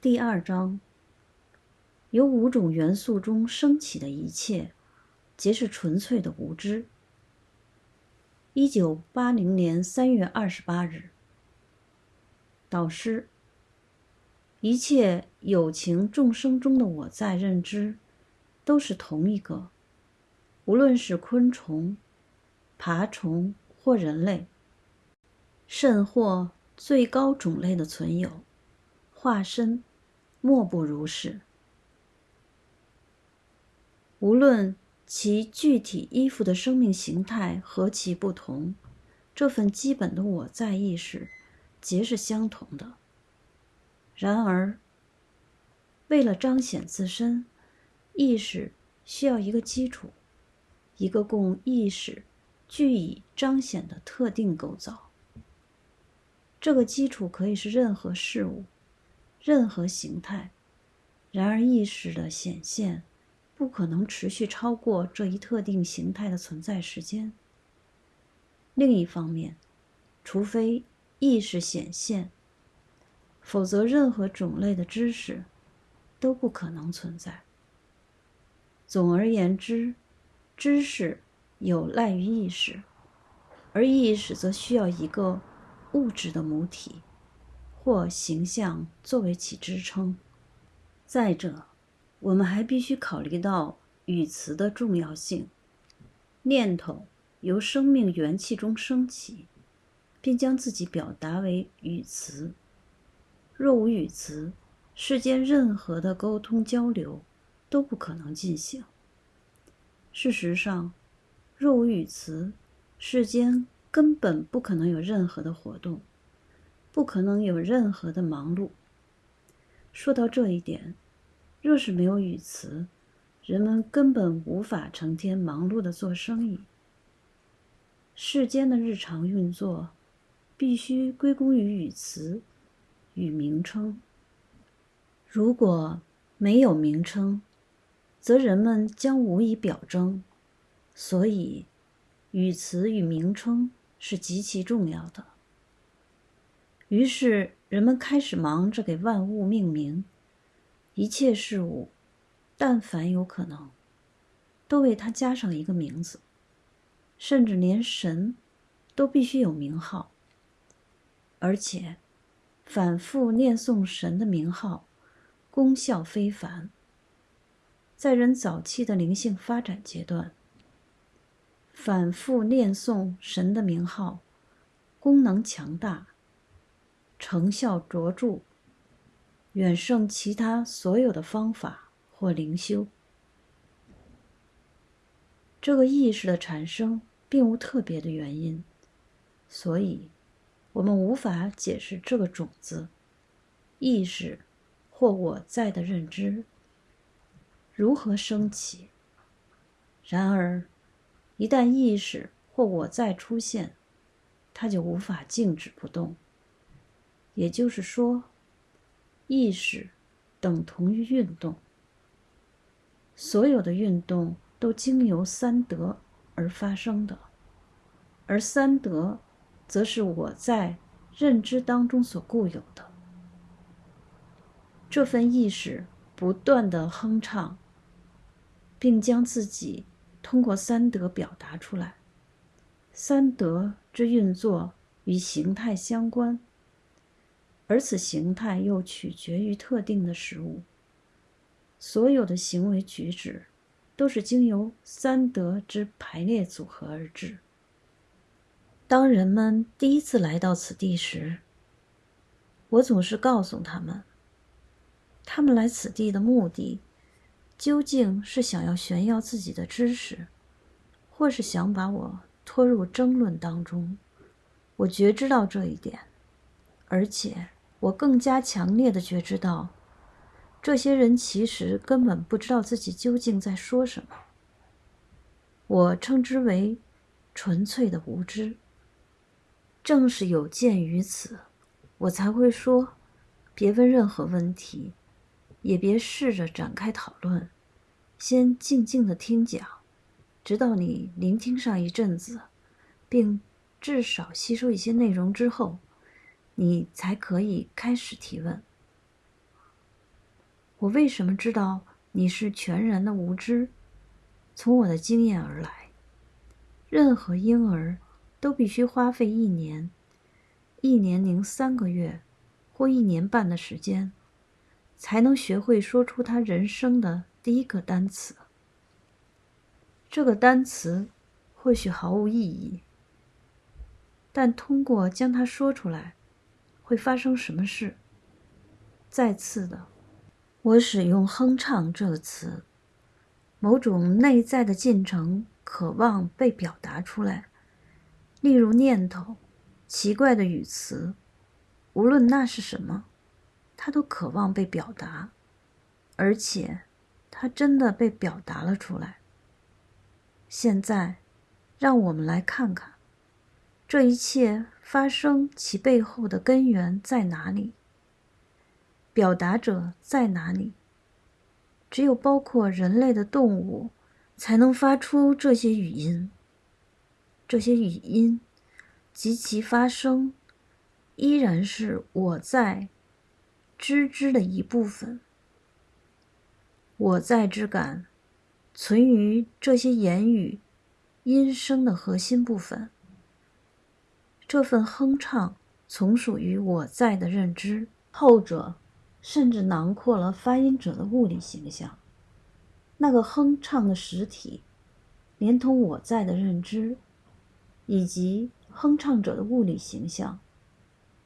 第二章：由五种元素中升起的一切，皆是纯粹的无知。一九八零年三月二十八日，导师：一切有情众生中的我在认知，都是同一个，无论是昆虫、爬虫或人类，甚或最高种类的存有。化身，莫不如是。无论其具体依附的生命形态何其不同，这份基本的我在意识，皆是相同的。然而，为了彰显自身，意识需要一个基础，一个供意识据以彰显的特定构造。这个基础可以是任何事物。任何形态，然而意识的显现不可能持续超过这一特定形态的存在时间。另一方面，除非意识显现，否则任何种类的知识都不可能存在。总而言之，知识有赖于意识，而意识则需要一个物质的母体。或形象作为其支撑。再者，我们还必须考虑到语词的重要性。念头由生命元气中升起，并将自己表达为语词。若无语词，世间任何的沟通交流都不可能进行。事实上，若无语词，世间根本不可能有任何的活动。不可能有任何的忙碌。说到这一点，若是没有语词，人们根本无法成天忙碌的做生意。世间的日常运作，必须归功于语词与名称。如果没有名称，则人们将无以表征。所以，语词与名称是极其重要的。于是，人们开始忙着给万物命名，一切事物，但凡有可能，都为它加上一个名字，甚至连神，都必须有名号。而且，反复念诵神的名号，功效非凡。在人早期的灵性发展阶段，反复念诵神的名号，功能强大。成效卓著，远胜其他所有的方法或灵修。这个意识的产生并无特别的原因，所以，我们无法解释这个种子、意识或我在的认知如何升起。然而，一旦意识或我在出现，它就无法静止不动。也就是说，意识等同于运动。所有的运动都经由三德而发生的，而三德则是我在认知当中所固有的。这份意识不断的哼唱，并将自己通过三德表达出来。三德之运作与形态相关。而此形态又取决于特定的食物。所有的行为举止，都是经由三德之排列组合而至。当人们第一次来到此地时，我总是告诉他们，他们来此地的目的，究竟是想要炫耀自己的知识，或是想把我拖入争论当中。我觉知到这一点，而且。我更加强烈的觉知到，这些人其实根本不知道自己究竟在说什么。我称之为纯粹的无知。正是有鉴于此，我才会说：别问任何问题，也别试着展开讨论，先静静的听讲，直到你聆听上一阵子，并至少吸收一些内容之后。你才可以开始提问。我为什么知道你是全然的无知？从我的经验而来，任何婴儿都必须花费一年、一年零三个月或一年半的时间，才能学会说出他人生的第一个单词。这个单词或许毫无意义，但通过将它说出来，会发生什么事？再次的，我使用“哼唱”这个词。某种内在的进程渴望被表达出来，例如念头、奇怪的语词，无论那是什么，它都渴望被表达，而且它真的被表达了出来。现在，让我们来看看，这一切发生其背后的根源在哪里？表达者在哪里？只有包括人类的动物，才能发出这些语音。这些语音及其发声，依然是我在知之的一部分。我在之感存于这些言语音声的核心部分。这份哼唱从属于我在的认知，后者。甚至囊括了发音者的物理形象，那个哼唱的实体，连同我在的认知，以及哼唱者的物理形象，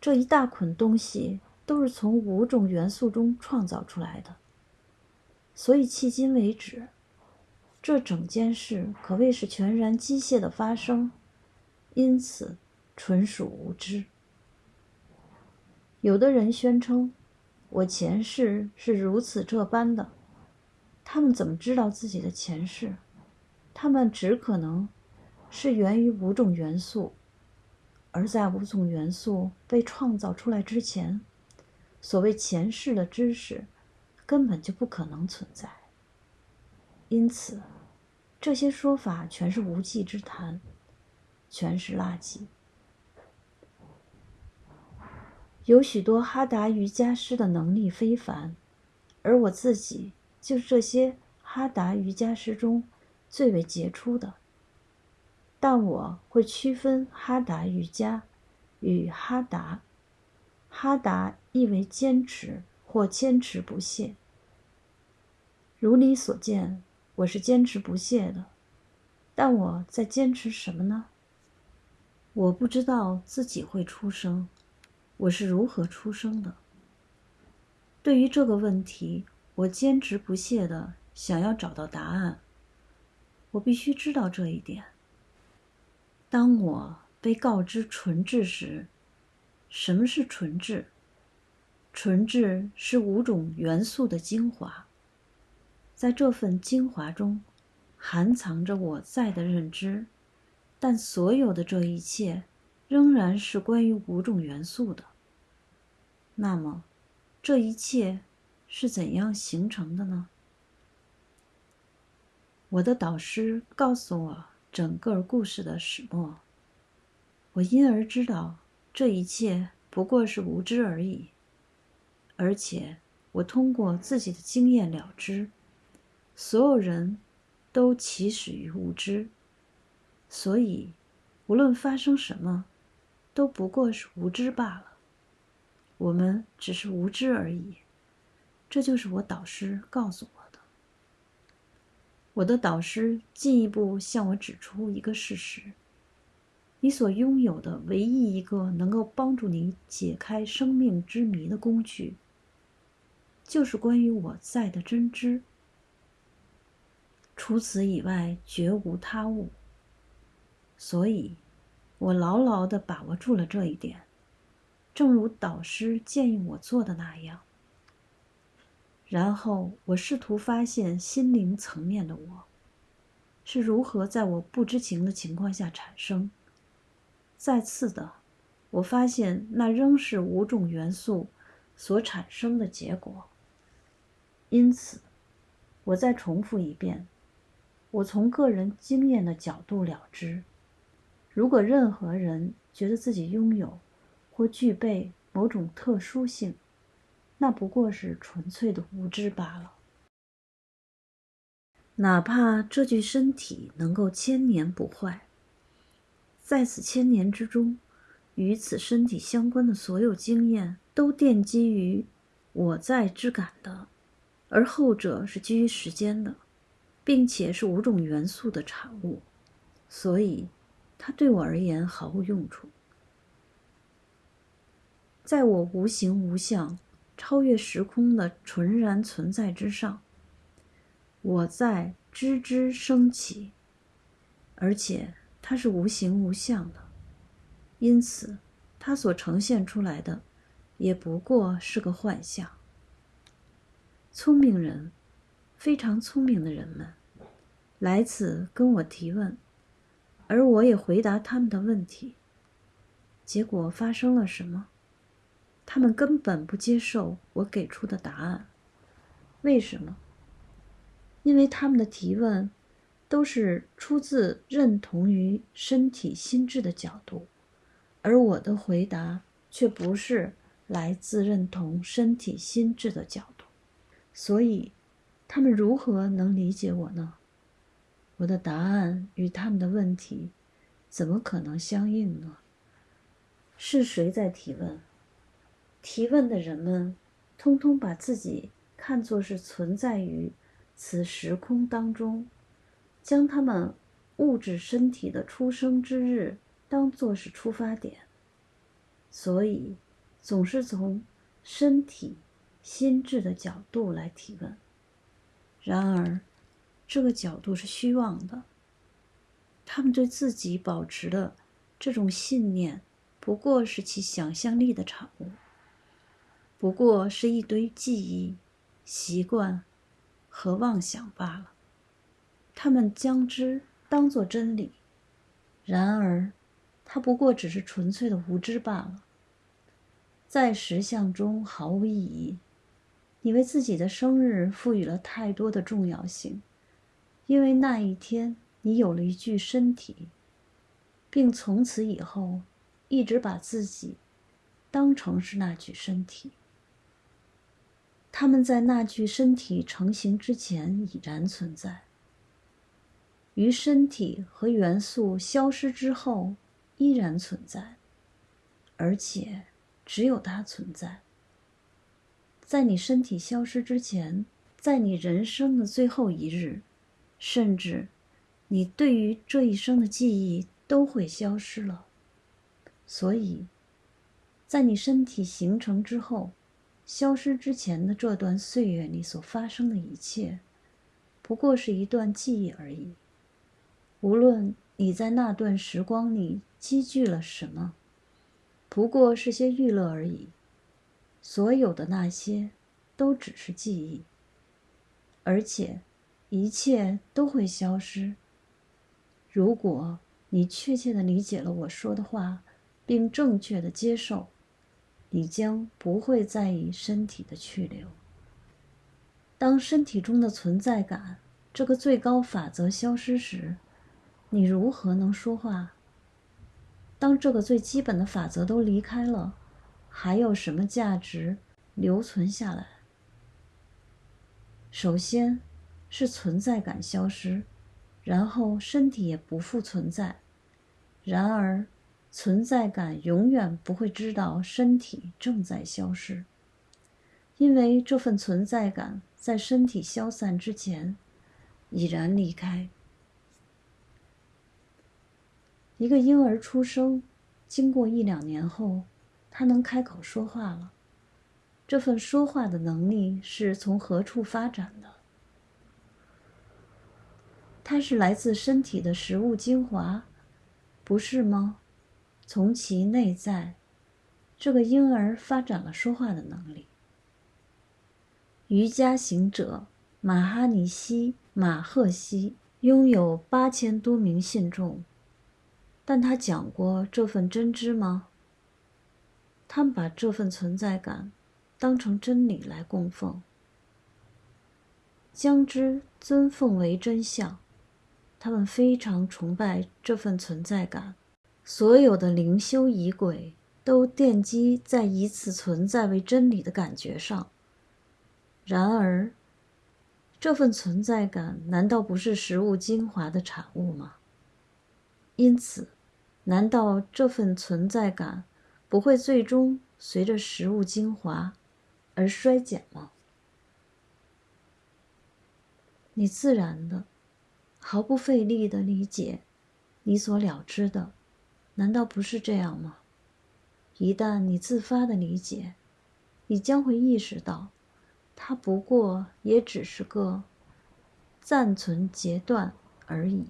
这一大捆东西都是从五种元素中创造出来的。所以迄今为止，这整件事可谓是全然机械的发生，因此纯属无知。有的人宣称。我前世是如此这般的，他们怎么知道自己的前世？他们只可能是源于五种元素，而在五种元素被创造出来之前，所谓前世的知识根本就不可能存在。因此，这些说法全是无稽之谈，全是垃圾。有许多哈达瑜伽师的能力非凡，而我自己就是这些哈达瑜伽师中最为杰出的。但我会区分哈达瑜伽与哈达。哈达意为坚持或坚持不懈。如你所见，我是坚持不懈的。但我在坚持什么呢？我不知道自己会出生。我是如何出生的？对于这个问题，我坚持不懈的想要找到答案。我必须知道这一点。当我被告知纯质时，什么是纯质？纯质是五种元素的精华，在这份精华中，含藏着我在的认知，但所有的这一切。仍然是关于五种元素的。那么，这一切是怎样形成的呢？我的导师告诉我整个故事的始末。我因而知道这一切不过是无知而已。而且，我通过自己的经验了知，所有人都起始于无知。所以，无论发生什么。都不过是无知罢了，我们只是无知而已。这就是我导师告诉我的。我的导师进一步向我指出一个事实：你所拥有的唯一一个能够帮助你解开生命之谜的工具，就是关于我在的真知。除此以外，绝无他物。所以。我牢牢的把握住了这一点，正如导师建议我做的那样。然后我试图发现心灵层面的我是如何在我不知情的情况下产生。再次的，我发现那仍是五种元素所产生的结果。因此，我再重复一遍：我从个人经验的角度了知。如果任何人觉得自己拥有或具备某种特殊性，那不过是纯粹的无知罢了。哪怕这具身体能够千年不坏，在此千年之中，与此身体相关的所有经验都奠基于我在之感的，而后者是基于时间的，并且是五种元素的产物，所以它对我而言毫无用处。在我无形无相、超越时空的纯然存在之上。我在知之升起，而且它是无形无相的，因此它所呈现出来的也不过是个幻象。聪明人，非常聪明的人们，来此跟我提问，而我也回答他们的问题。结果发生了什么？他们根本不接受我给出的答案。为什么？因为他们的提问都是出自认同于身体心智的角度，而我的回答却不是来自认同身体心智的角度，所以他们如何能理解我呢？我的答案与他们的问题怎么可能相应呢？是谁在提问？提问的人们通通把自己看作是存在于。此时空当中，将他们物质身体的出生之日当作是出发点，所以总是从身体、心智的角度来提问。然而，这个角度是虚妄的。他们对自己保持的这种信念，不过是其想象力的产物，不过是一堆记忆、习惯。和妄想罢了，他们将之当作真理，然而，它不过只是纯粹的无知罢了。在实相中毫无意义。你为自己的生日赋予了太多的重要性，因为那一天你有了一具身体，并从此以后一直把自己当成是那具身体。他们在那具身体成型之前已然存在，于身体和元素消失之后依然存在，而且只有它存在。在你身体消失之前，在你人生的最后一日，甚至你对于这一生的记忆都会消失了。所以，在你身体形成之后。消失之前的这段岁月里所发生的一切，不过是一段记忆而已。无论你在那段时光里积聚了什么，不过是些娱乐而已。所有的那些，都只是记忆，而且一切都会消失。如果你确切的理解了我说的话，并正确的接受。你将不会在意身体的去留。当身体中的存在感这个最高法则消失时，你如何能说话？当这个最基本的法则都离开了，还有什么价值留存下来？首先是存在感消失，然后身体也不复存在。然而。存在感永远不会知道身体正在消失，因为这份存在感在身体消散之前已然离开。一个婴儿出生，经过一两年后，他能开口说话了。这份说话的能力是从何处发展的？它是来自身体的食物精华，不是吗？从其内在，这个婴儿发展了说话的能力。瑜伽行者马哈尼西马赫西拥有八千多名信众，但他讲过这份真知吗？他们把这份存在感当成真理来供奉，将之尊奉为真相。他们非常崇拜这份存在感。所有的灵修仪轨都奠基在以此存在为真理的感觉上。然而，这份存在感难道不是食物精华的产物吗？因此，难道这份存在感不会最终随着食物精华而衰减吗？你自然的、毫不费力的理解你所了知的，难道不是这样吗？一旦你自发的理解，你将会意识到，它不过也只是个暂存截断而已。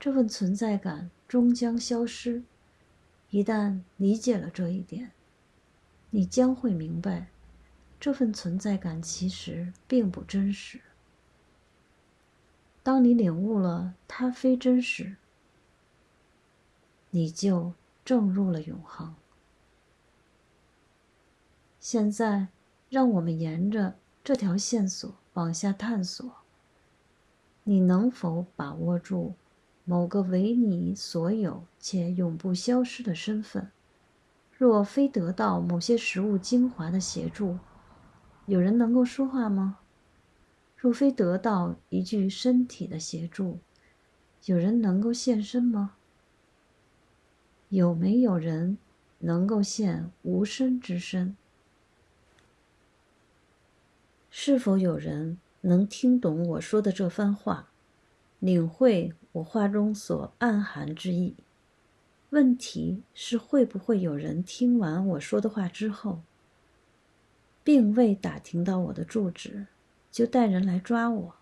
这份存在感终将消失。一旦理解了这一点，你将会明白，这份存在感其实并不真实。当你领悟了它非真实，你就正入了永恒。现在，让我们沿着这条线索往下探索。你能否把握住某个为你所有且永不消失的身份？若非得到某些食物精华的协助，有人能够说话吗？若非得到一具身体的协助，有人能够现身吗？有没有人能够现无身之身？是否有人能听懂我说的这番话，领会我话中所暗含之意？问题是，会不会有人听完我说的话之后，并未打听到我的住址？就带人来抓我。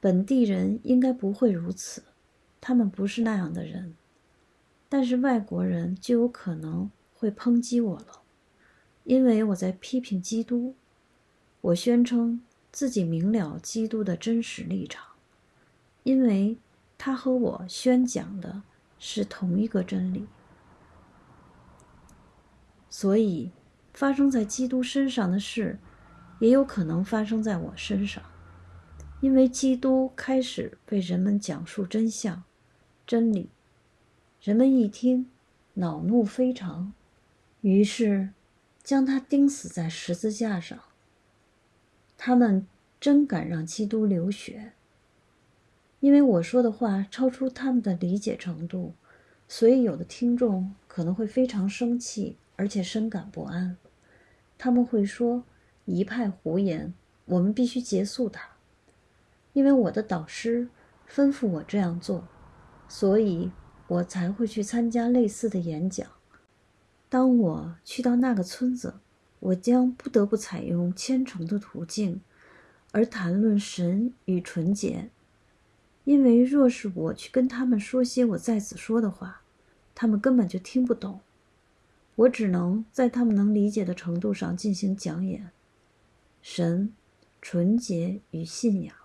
本地人应该不会如此，他们不是那样的人。但是外国人就有可能会抨击我了，因为我在批评基督。我宣称自己明了基督的真实立场，因为他和我宣讲的是同一个真理。所以，发生在基督身上的事。也有可能发生在我身上，因为基督开始为人们讲述真相、真理，人们一听，恼怒非常，于是将他钉死在十字架上。他们真敢让基督流血，因为我说的话超出他们的理解程度，所以有的听众可能会非常生气，而且深感不安。他们会说。一派胡言！我们必须结束它，因为我的导师吩咐我这样做，所以我才会去参加类似的演讲。当我去到那个村子，我将不得不采用虔诚的途径，而谈论神与纯洁，因为若是我去跟他们说些我在此说的话，他们根本就听不懂。我只能在他们能理解的程度上进行讲演。神、纯洁与信仰。